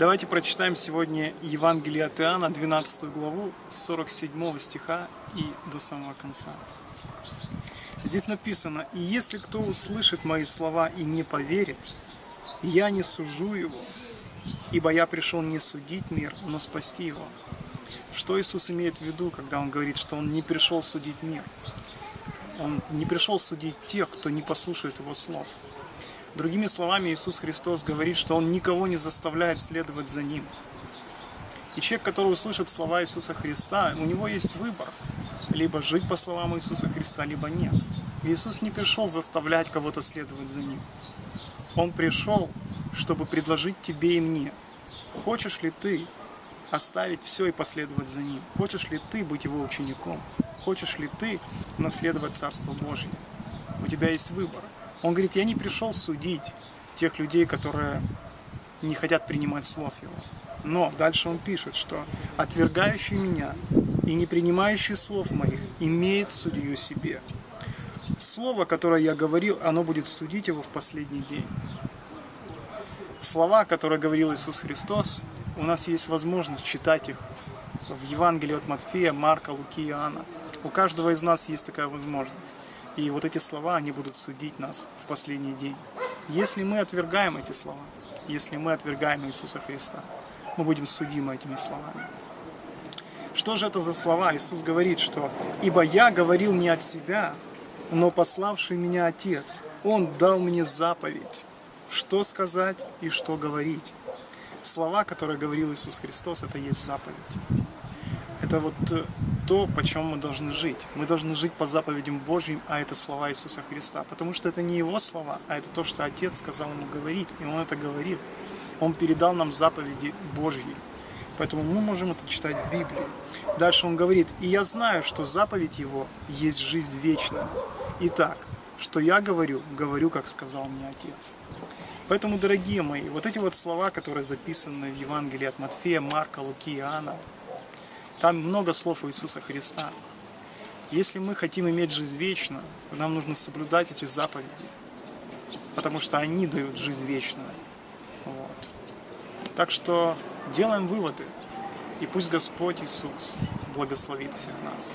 Давайте прочитаем сегодня Евангелие от Иоанна, 12 главу, с 47 стиха и до самого конца. Здесь написано, «И если кто услышит мои слова и не поверит, я не сужу его, ибо я пришел не судить мир, но спасти его». Что Иисус имеет в виду, когда Он говорит, что Он не пришел судить мир? Он не пришел судить тех, кто не послушает Его слов. Другими словами, Иисус Христос говорит, что Он никого не заставляет следовать за Ним. И человек, который услышит слова Иисуса Христа, у него есть выбор. Либо жить по словам Иисуса Христа, либо нет. Иисус не пришел заставлять кого-то следовать за Ним. Он пришел, чтобы предложить тебе и мне. Хочешь ли ты оставить все и последовать за Ним? Хочешь ли ты быть Его учеником? Хочешь ли ты наследовать Царство Божье? У тебя есть выбор. Он говорит, я не пришел судить тех людей, которые не хотят принимать слов Его. Но дальше он пишет, что отвергающий меня и не принимающий слов моих имеет судью себе. Слово, которое я говорил, оно будет судить его в последний день. Слова, которые говорил Иисус Христос, у нас есть возможность читать их в Евангелии от Матфея, Марка, Луки Иоанна. У каждого из нас есть такая возможность. И вот эти слова, они будут судить нас в последний день. Если мы отвергаем эти слова, если мы отвергаем Иисуса Христа, мы будем судимы этими словами. Что же это за слова? Иисус говорит, что «Ибо я говорил не от себя, но пославший меня Отец, Он дал мне заповедь, что сказать и что говорить». Слова, которые говорил Иисус Христос, это есть заповедь. Это вот э, то, по чем мы должны жить. Мы должны жить по заповедям Божьим, а это слова Иисуса Христа. Потому что это не Его слова, а это то, что Отец сказал ему говорить, и Он это говорил. Он передал нам заповеди Божьи. Поэтому мы можем это читать в Библии. Дальше он говорит, «И я знаю, что заповедь Его есть жизнь вечная. Итак, что я говорю, говорю, как сказал мне Отец». Поэтому, дорогие мои, вот эти вот слова, которые записаны в Евангелии от Матфея, Марка, Луки, Иоанна, там много слов Иисуса Христа. Если мы хотим иметь жизнь вечную, нам нужно соблюдать эти заповеди, потому что они дают жизнь вечную. Вот. Так что делаем выводы, и пусть Господь Иисус благословит всех нас.